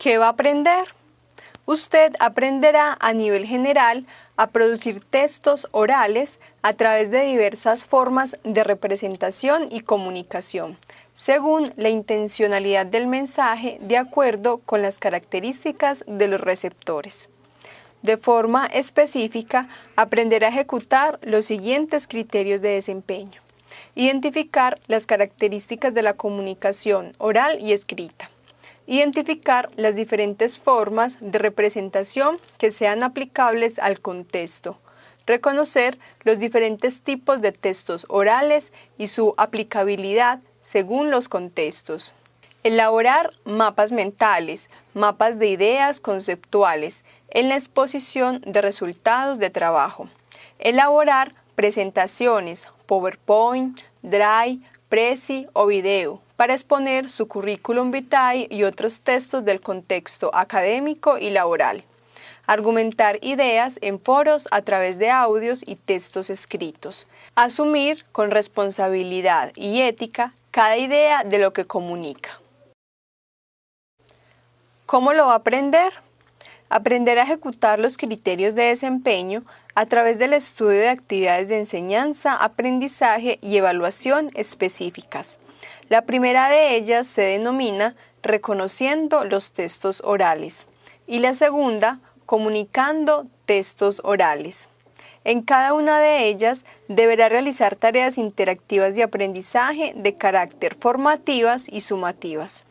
¿Qué va a aprender? Usted aprenderá a nivel general a producir textos orales a través de diversas formas de representación y comunicación, según la intencionalidad del mensaje de acuerdo con las características de los receptores. De forma específica, aprenderá a ejecutar los siguientes criterios de desempeño. Identificar las características de la comunicación oral y escrita. Identificar las diferentes formas de representación que sean aplicables al contexto. Reconocer los diferentes tipos de textos orales y su aplicabilidad según los contextos. Elaborar mapas mentales, mapas de ideas conceptuales en la exposición de resultados de trabajo. Elaborar presentaciones, PowerPoint, Drive, Prezi o video para exponer su currículum vitae y otros textos del contexto académico y laboral. Argumentar ideas en foros a través de audios y textos escritos. Asumir con responsabilidad y ética cada idea de lo que comunica. ¿Cómo lo va a aprender? Aprender a ejecutar los criterios de desempeño a través del estudio de actividades de enseñanza, aprendizaje y evaluación específicas. La primera de ellas se denomina reconociendo los textos orales y la segunda comunicando textos orales. En cada una de ellas deberá realizar tareas interactivas de aprendizaje de carácter formativas y sumativas.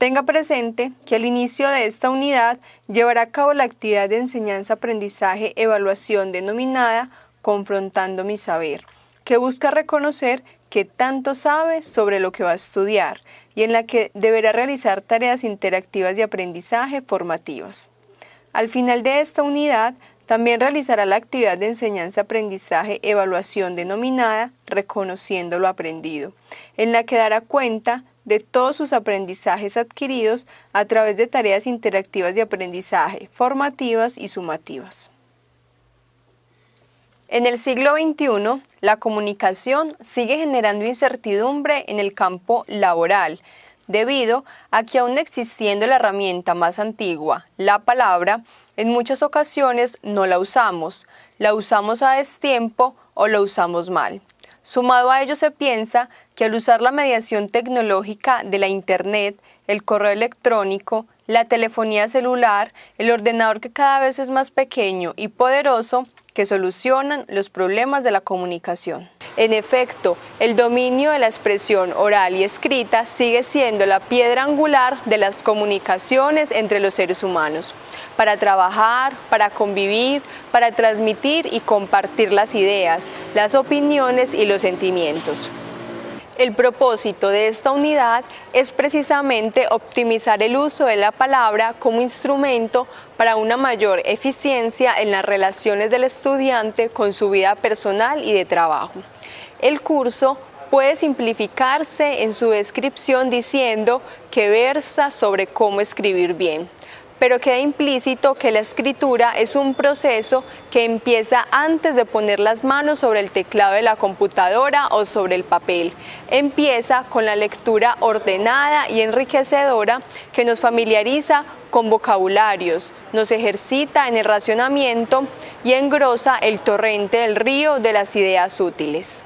Tenga presente que al inicio de esta unidad llevará a cabo la actividad de enseñanza-aprendizaje-evaluación denominada Confrontando mi saber, que busca reconocer qué tanto sabe sobre lo que va a estudiar y en la que deberá realizar tareas interactivas de aprendizaje formativas. Al final de esta unidad también realizará la actividad de enseñanza-aprendizaje-evaluación denominada Reconociendo lo aprendido, en la que dará cuenta de todos sus aprendizajes adquiridos a través de tareas interactivas de aprendizaje, formativas y sumativas. En el siglo XXI, la comunicación sigue generando incertidumbre en el campo laboral, debido a que aún existiendo la herramienta más antigua, la palabra, en muchas ocasiones no la usamos, la usamos a destiempo o la usamos mal. Sumado a ello se piensa que al usar la mediación tecnológica de la Internet, el correo electrónico, la telefonía celular, el ordenador que cada vez es más pequeño y poderoso, que solucionan los problemas de la comunicación. En efecto, el dominio de la expresión oral y escrita sigue siendo la piedra angular de las comunicaciones entre los seres humanos, para trabajar, para convivir, para transmitir y compartir las ideas, las opiniones y los sentimientos. El propósito de esta unidad es precisamente optimizar el uso de la palabra como instrumento para una mayor eficiencia en las relaciones del estudiante con su vida personal y de trabajo. El curso puede simplificarse en su descripción diciendo que versa sobre cómo escribir bien pero queda implícito que la escritura es un proceso que empieza antes de poner las manos sobre el teclado de la computadora o sobre el papel. Empieza con la lectura ordenada y enriquecedora que nos familiariza con vocabularios, nos ejercita en el racionamiento y engrosa el torrente del río de las ideas útiles.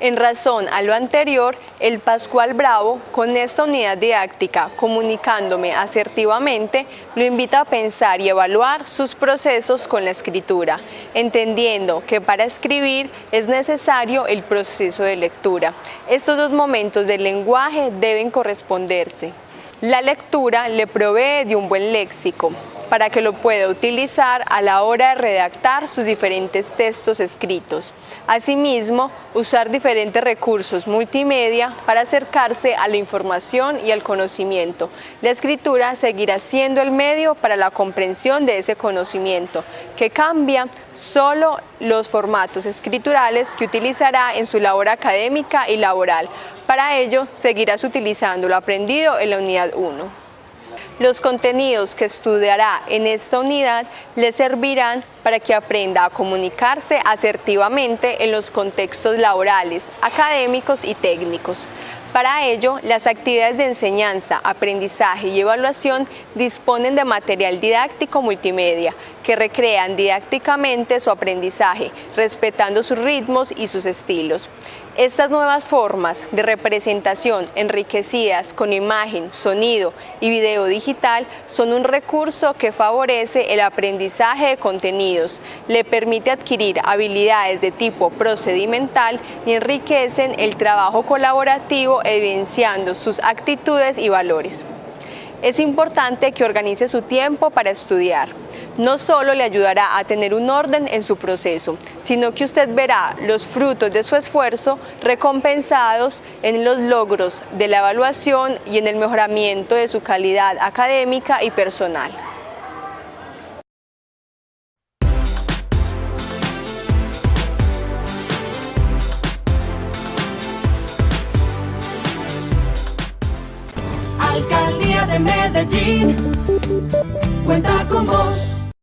En razón a lo anterior, el Pascual Bravo, con esta unidad didáctica, comunicándome asertivamente, lo invita a pensar y evaluar sus procesos con la escritura, entendiendo que para escribir es necesario el proceso de lectura. Estos dos momentos del lenguaje deben corresponderse. La lectura le provee de un buen léxico, para que lo pueda utilizar a la hora de redactar sus diferentes textos escritos. Asimismo, usar diferentes recursos multimedia para acercarse a la información y al conocimiento. La escritura seguirá siendo el medio para la comprensión de ese conocimiento, que cambia solo los formatos escriturales que utilizará en su labor académica y laboral. Para ello, seguirás utilizando lo aprendido en la unidad 1. Los contenidos que estudiará en esta unidad le servirán para que aprenda a comunicarse asertivamente en los contextos laborales, académicos y técnicos. Para ello, las actividades de enseñanza, aprendizaje y evaluación disponen de material didáctico multimedia que recrean didácticamente su aprendizaje, respetando sus ritmos y sus estilos. Estas nuevas formas de representación enriquecidas con imagen, sonido y video digital son un recurso que favorece el aprendizaje de le permite adquirir habilidades de tipo procedimental y enriquecen el trabajo colaborativo evidenciando sus actitudes y valores. Es importante que organice su tiempo para estudiar. No solo le ayudará a tener un orden en su proceso, sino que usted verá los frutos de su esfuerzo recompensados en los logros de la evaluación y en el mejoramiento de su calidad académica y personal. Alcaldía de